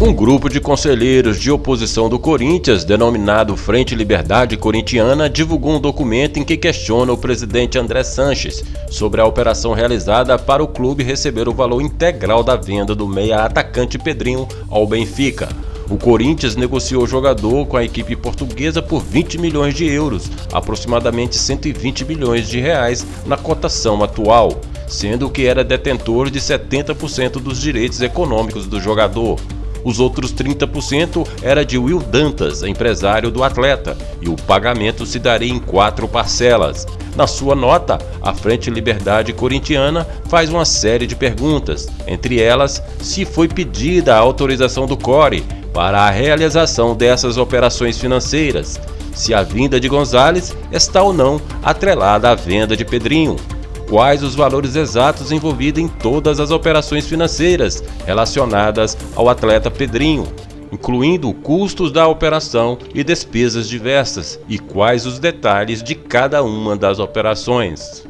Um grupo de conselheiros de oposição do Corinthians, denominado Frente Liberdade Corintiana, divulgou um documento em que questiona o presidente André Sanches sobre a operação realizada para o clube receber o valor integral da venda do meia atacante Pedrinho ao Benfica. O Corinthians negociou o jogador com a equipe portuguesa por 20 milhões de euros, aproximadamente 120 milhões de reais na cotação atual, sendo que era detentor de 70% dos direitos econômicos do jogador. Os outros 30% era de Will Dantas, empresário do atleta, e o pagamento se daria em quatro parcelas. Na sua nota, a Frente Liberdade Corintiana faz uma série de perguntas, entre elas se foi pedida a autorização do CORE para a realização dessas operações financeiras, se a vinda de Gonzalez está ou não atrelada à venda de Pedrinho, quais os valores exatos envolvidos em todas as operações financeiras relacionadas ao atleta Pedrinho, incluindo custos da operação e despesas diversas, e quais os detalhes de cada uma das operações.